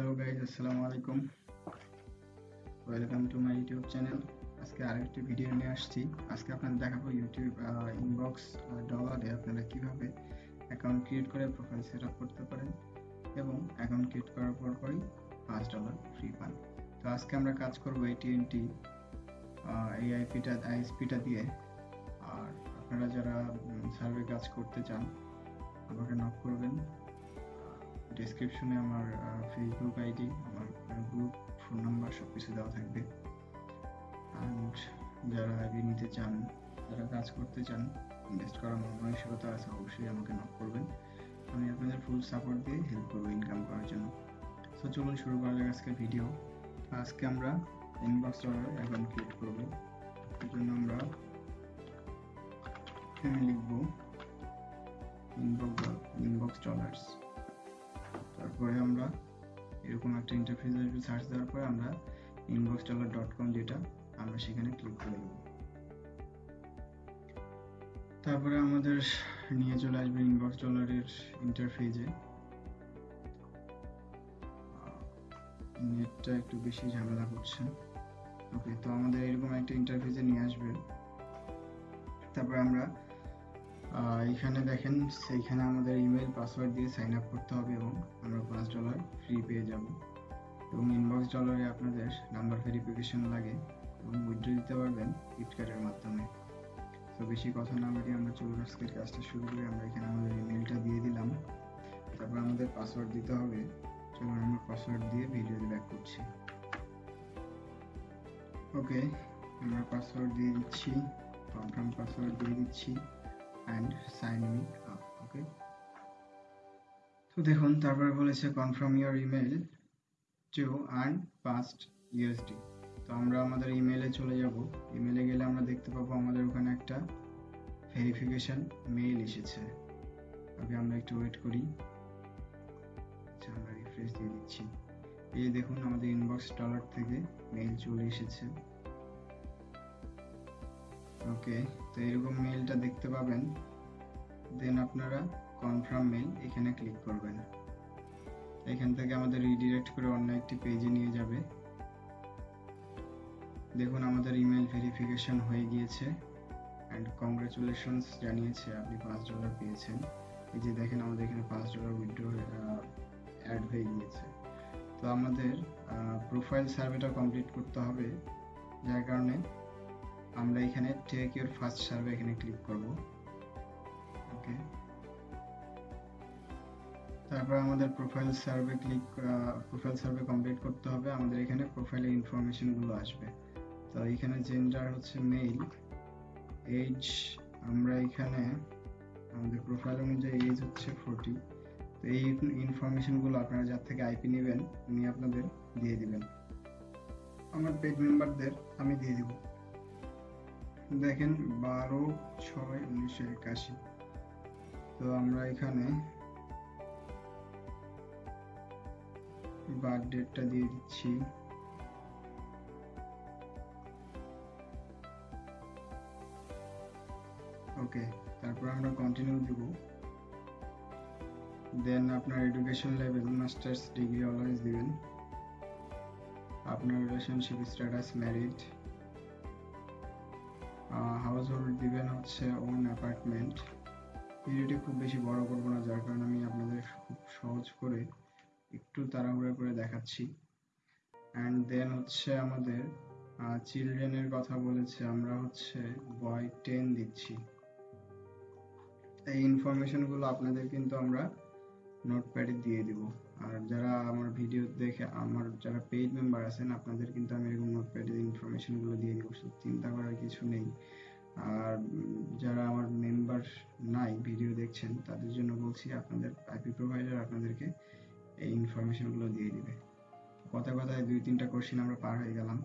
Hello guys আসসালামু আলাইকুম welcome to my YouTube channel আজকে আরেকটি ভিডিও নিয়ে আসছি। আজকে আপনাদের দেখাবো ইউটিউব ইনবক্স ডলারে আপনারা কীভাবে অ্যাকাউন্ট ক্রিয়েট করে প্রোফাইল সেট আপ করতে পারেন এবং অ্যাকাউন্ট ক্রিয়েট করার পর পরই পাঁচ ডলার ফ্রি পান। তো আজকে আমরা কাজ করব এটিএনটি এই আইপিটা আইএসপিটা দিয়ে। আর আপনারা যারা সার্ভে কাজ করতে চান, আমাকে নক করবেন। ডিসক্রিপশনে আমার ফেসবুক আইডি আমার গ্রুপ ফোন নাম্বার সব কিছু দেওয়া থাকবে। অ্যান্ড যারা আইডি নিতে চান, যারা কাজ করতে চান ইনভেস্ট করার মানসিকতা আছে, অবশ্যই আমাকে নক করবেন। আমি আপনাদের ফুল সাপোর্ট দিয়ে হেল্প করব ইনকাম করার জন্য। সো চলুন শুরু করা যাক আজকে ভিডিও আজকে আমরা ইনবক্স ডলার অ্যাকাউন্ট ক্রিয়েট করব। এর জন্য আমরা লিখব ইনবক্স ইনবক্স ডলার্স তারপরে আমরা এরকম একটা ইন্টারফেস আসবে সার্চ দেওয়ার পরে আমরা ইনবক্স ডলার ডট কম যেটা আমরা সেখানে ক্লিক করে দেবো। তারপরে আমাদের নিয়ে চলে আসবে ইনবক্স ডলারের ইন্টারফেজে নেটটা একটু বেশি ঝামেলা করছে। ওকে তো আমাদের এরকম একটা ইন্টারফেসে নিয়ে আসবে। তারপরে আমরা এখানে দেখেন, সেইখানে আমাদের ইমেল পাসওয়ার্ড দিয়ে সাইন আপ করতে হবে এবং আমরা পাঁচ ডলার ফ্রি পেয়ে যাব। এবং ইনবক্স ডলারে আপনাদের নাম্বার ভেরিফিকেশন লাগে এবং উইথড্র দিতে পারবেন কার্ডের মাধ্যমে। তো বেশি কথা না বলে আমরা আজকে কাজটা শুরু করি। আমরা এখানে আমাদের ইমেলটা দিয়ে দিলাম। তারপর আমাদের পাসওয়ার্ড দিতে হবে। চলুন আমরা পাসওয়ার্ড দিয়ে ভিডিও ব্যাক করছি। ওকে আমরা পাসওয়ার্ড দিয়ে দিচ্ছি কনফার্ম পাসওয়ার্ড দিয়ে দিচ্ছি। And sign me up okay তো দেখুন, তারপরে বলেছে confirm your email to earn past USD তো আমরা আমাদের ইমেলে চলে যাব। ইমেলে গেলে আমরা দেখতে পাবো, আমাদের ওখানে একটা ভেরিফিকেশন মেইল এসেছে। আগে আমরা একটু ওয়েট করি। আচ্ছা আমরা রিফ্রেশ দিয়ে দিচ্ছি। এই দেখুন, আমাদের ইনবক্স ডলার থেকে মেইল চলে এসেছে। ওকে তো এরকম মেইলটা দেখতে পাবেন। দেন আপনারা কনফার্ম মেইল এখানে ক্লিক করবেন। এখান থেকে আমাদের রিডিরেক্ট করে অন্য একটি পেজে নিয়ে যাবে। দেখুন, আমাদের ইমেল ভেরিফিকেশন হয়ে গিয়েছে অ্যান্ড কংগ্রেচুলেশনস জানিয়েছে, আপনি পাঁচ ডলার পেয়েছেন। এই যে দেখেন, আমাদের এখানে পাঁচ ডলার উইথড্র অ্যাড হয়ে গিয়েছে। তো আমাদের প্রোফাইল সার্ভেটা কমপ্লিট করতে হবে। যার কারণে আমরা এখানে টেক ইউর ফার্স্ট সার্ভে এখানে ক্লিক করব। ওকে তারপর আমাদের profile survey click profile survey complete করতে হবে। আমাদের এখানে প্রোফাইলের ইনফরমেশনগুলো আসবে। তো এখানে জেন্ডার হচ্ছে মেল এজ আমরা এখানে, আমাদের প্রোফাইল অনুযায়ী এজ হচ্ছে ফোরটি তো এই ইনফরমেশনগুলো আপনারা যার থেকে আইপি নেবেন, উনি আপনাদের দিয়ে দিবেন। আমার পেড মেম্বারদের আমি দিয়ে দিব। দেখেন বারো, ছয় উনিশশো একাশি। তো আমরা এখানে বার্থ ডেটটা দিয়ে দিচ্ছি। ওকে, তারপর আমরা কন্টিনিউ দিব। দেন আপনার education level masters degree always দিবেন। আপনার relationship status married house hold দিবেন হচ্ছে ওন অ্যাপার্টমেন্ট ভিডিওটি খুব বেশি বড় করব না, যার কারণে আমি আপনাদের খুব সহজ করে একটু তাড়াহুড়া করে দেখাচ্ছি। অ্যান্ড দেন হচ্ছে আমাদের চিলড্রেনের কথা বলেছে, আমরা হচ্ছে বয় টেন দিচ্ছি। এই ইনফরমেশনগুলো আপনাদের কিন্তু আমরা নোটপ্যাডে দিয়ে দিব। আর ভিডিও দেখে আমার যারা পেইড মেম্বার আছেন, আপনাদের কিন্তু আমি এরকম নোটপ্যাডে ইনফরমেশনগুলো দিয়ে দিব চিন্তা করার কিছু নেই। আর যারা আমার মেম্বার নাই, ভিডিও দেখছেন, তাদের জন্য বলছি আপনাদের আইপি প্রোভাইডার আপনাদেরকে এই ইনফরমেশনগুলো দিয়ে দিবে। কথা কথায় দুই তিনটা কোশ্চেন আমরা পার হয়ে গেলাম,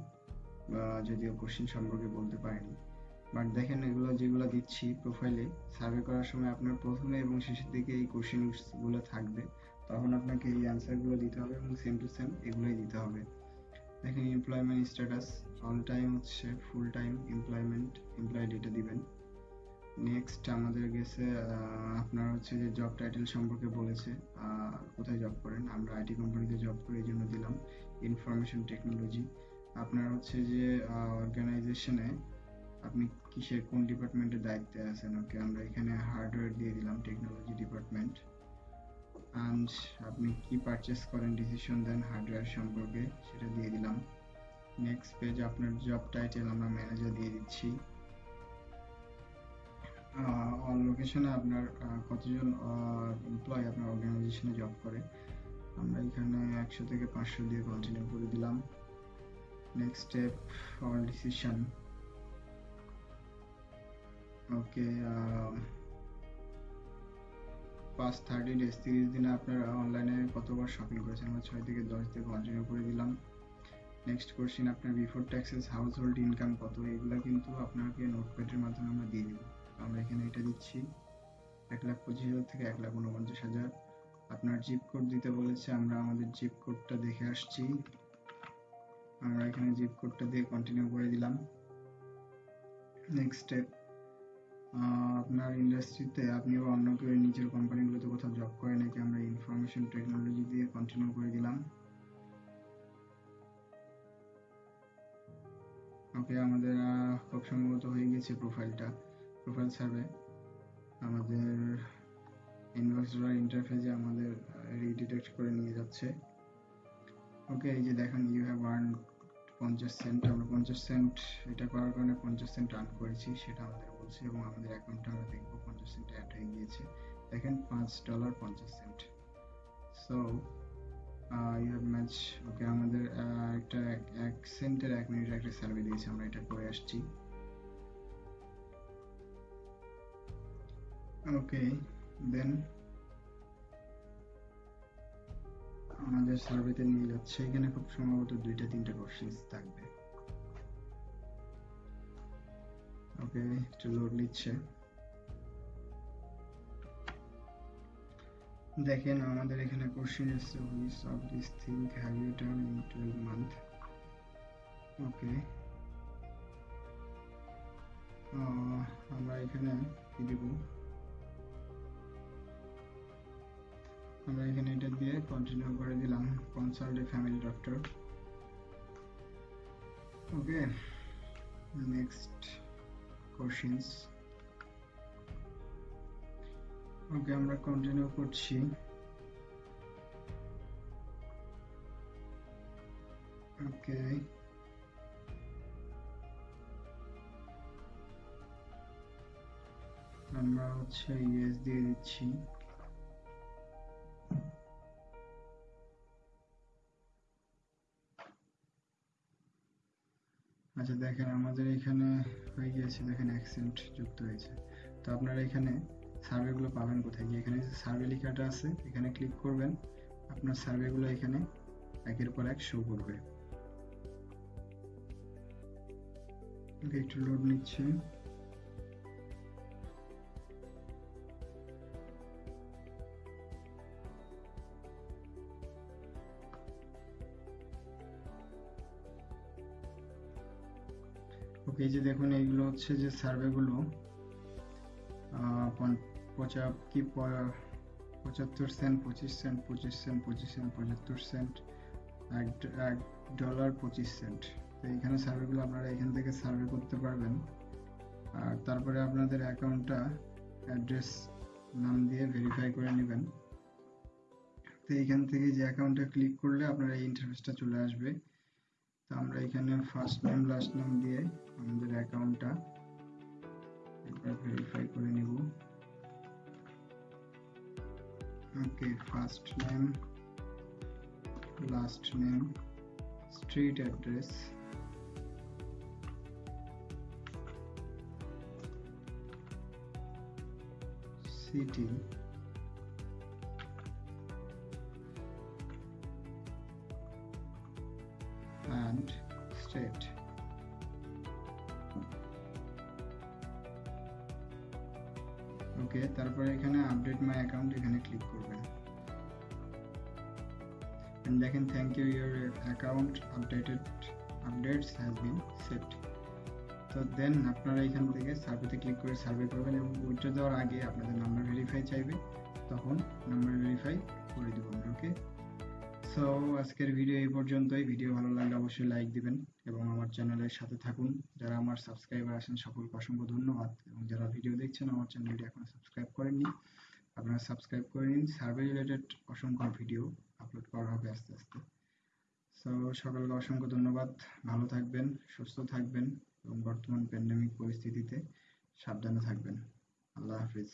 বা যদিও কোশ্চেন সম্পর্কে বলতে পারিনি। বাট দেখেন, এগুলো যেগুলো দিচ্ছি প্রোফাইলে সার্ভে করার সময় আপনার প্রথমে এবং শেষের দিকে এই কোশ্চেনগুলো থাকবে। তখন আপনাকে এই অ্যান্সারগুলো দিতে হবে এবং সেম টু সেম এগুলোই দিতে হবে। দেখেন এমপ্লয়মেন্ট স্ট্যাটাস অল টাইম হচ্ছে ফুল টাইম এমপ্লয়মেন্ট এমপ্লয়েড এটা দিবেন। নেক্সট আমাদের গেছে আপনার হচ্ছে যে জব টাইটেল সম্পর্কে বলেছে কোথায় জব করেন? আমরা আইটি কোম্পানিতে জব করি, এই জন্য দিলাম। ইনফরমেশন টেকনোলজি আপনার হচ্ছে যে অর্গানাইজেশনে আপনি কিসের কোন ডিপার্টমেন্টের দায়িত্বে আছেন? ওকে আমরা এখানে হার্ডওয়্যার দিয়ে দিলাম টেকনোলজি ডিপার্টমেন্ট অ্যান্ড আপনি কি পারচেস করেন ডিসিশন দেন হার্ডওয়্যার সম্পর্কে, সেটা দিয়ে দিলাম। নেক্সট পেজ আপনার জব টাইটেল আমরা ম্যানেজার দিয়ে দিচ্ছি। অন লোকেশনে আপনার কতজন এমপ্লয় আপনার অর্গানাইজেশনে জব করে? আমরা এখানে একশো থেকে পাঁচশো দিয়ে কন্টিনিউ করে দিলাম। Next step all decision okay পাঁচ থার্টি ডেজ তিরিশ দিনে আপনারা অনলাইনে কতবার শপিং করেছেন? আমরা ছয় থেকে দশ দিয়ে কন্টিনিউ করে দিলাম। নেক্সট কোশ্চেন আপনার before taxes house hold income কত? এগুলো কিন্তু আপনাকে নোটপ্যাডের মাধ্যমে আমরা দিয়ে দিব। আমরা এখানে এটা দিচ্ছি। এক লাখ পঁচিশ হাজার থেকে এক লাখ উনপঞ্চাশ হাজার। আপনার জিপ কোড দিতে বলেছে, আমরা আমাদের জিপ কোডটা দেখে আসছি। আমরা এখানে জিপ কোডটা দিয়ে কন্টিনিউ করে দিলাম। নেক্সট স্টেপ আপনার ইন্ডাস্ট্রিতে আপনি বা অন্য কেউ নিজের কোম্পানিগুলোতে কোথাও জব করে নাকি আমরা ইনফরমেশন টেকনোলজি দিয়ে কন্টিনিউ করে দিলাম? ওকে আমাদের খুব সম্ভবত হয়ে গেছে প্রোফাইলটা প্রোফাইল সার্ভে আমাদের ইনভয়েসরা ইন্টারফেসে আমাদের রিডিটেক্ট করে নিয়ে যাচ্ছে। ওকে এই যে দেখেন ইউ হ্যাভ আর্ন পঞ্চাশ সেন্ট আমরা পঞ্চাশ সেন্ট এটা করার কারণে পঞ্চাশ সেন্ট আর্ন করেছি, সেটা আমাদের বলছে এবং আমাদের অ্যাকাউন্টে আমরা দেখব পঞ্চাশ সেন্ট অ্যাড হয়ে গিয়েছে। দেখেন পাঁচ ডলার পঞ্চাশ cent so you have match okay আমাদের একটা এক- সেন্টের এক মিনিটের একটা সার্ভে দিয়েছে, আমরা এটা করে আসছি। ওকে দেন আমাদের সার্ভেতে নিয়ে যাচ্ছে এখানে খুব সম্ভবত দুইটা, তিনটা কোশ্চেন্স থাকবে। ওকে একটু লোড নিচ্ছে। দেখেন আমাদের এখানে কোশ্চেন এসছে which of this thing have you done in 12 month okay আমরা এখানে কি দিব? আমরা এখানে এটা দিয়ে কন্টিনিউ করে দিলাম consult family doctor okay next questions okay আমরা কন্টিনিউ করছি। ওকে আমরা হচ্ছে ইউএস দিয়ে দিচ্ছি। দেখেন আমাদের এখানে হয়ে গিয়েছে, দেখেন অ্যাকসেন্ট যুক্ত হয়েছে। তো আপনারা এখানে সার্ভেগুলো পাবেন কোথায়? গিয়ে এখানে সার্ভে লেখাটা আছে, এখানে ক্লিক করবেন। আপনার সার্ভেগুলো এখানে একের পর এক শো করবে। একটু লোড নিচ্ছে। এই যে দেখুন, এইগুলো হচ্ছে যে সার্ভেগুলো পঁচা, কি পঁচাত্তর সেন্ট পঁচিশ সেন্ট পঁচিশ সেন্ট পঁচিশ সেন্ট পঁচাত্তর সেন্ট এক এক ডলার পঁচিশ সেন্ট তো এইখানে সার্ভেগুলো আপনারা এখান থেকে সার্ভে করতে পারবেন। আর তারপরে আপনাদের অ্যাকাউন্টটা অ্যাড্রেস নাম দিয়ে ভেরিফাই করে নেবেন। তো এইখান থেকে যে অ্যাকাউন্টটা ক্লিক করলে আপনার এই ইন্টারফেসটা চলে আসবে। তো আমরা এখানে ফার্স্ট নেম লাস্ট নেম দিয়ে আমাদের অ্যাকাউন্টটা একবার ভেরিফাই করে নিব। Okay first name last name street address city and state okay, তারপরে এখানে আপডেট মাই অ্যাকাউন্ট এখানে ক্লিক করবেন। And দেখেন thank you your account updated updates has been set তো দেন আপনারা এখান থেকে সার্ভেতে ক্লিক করে সার্ভে করবেন এবং উইথড্র দেওয়ার আগে আপনাদের নাম্বার ভেরিফাই চাইবে। তখন নাম্বার ভেরিফাই করে দেবো ওকে সো আজকের ভিডিও এই পর্যন্তই। ভিডিও ভালো লাগলে অবশ্যই লাইক দিবেন এবং আমার চ্যানেলের সাথে থাকুন। যারা আমার সাবস্ক্রাইবার আছেন, সকলকে অসংখ্য ধন্যবাদ। এবং যারা ভিডিও দেখছেন, আমার চ্যানেলটি এখনও সাবস্ক্রাইব করেননি, আপনারা সাবস্ক্রাইব করে নিন। সার্ভে রিলেটেড অসংখ্য ভিডিও আপলোড করা হবে আস্তে আস্তে। সো সকলকে অসংখ্য ধন্যবাদ। ভালো থাকবেন, সুস্থ থাকবেন এবং বর্তমান প্যান্ডেমিক পরিস্থিতিতে সাবধানে থাকবেন। আল্লাহ হাফিজ।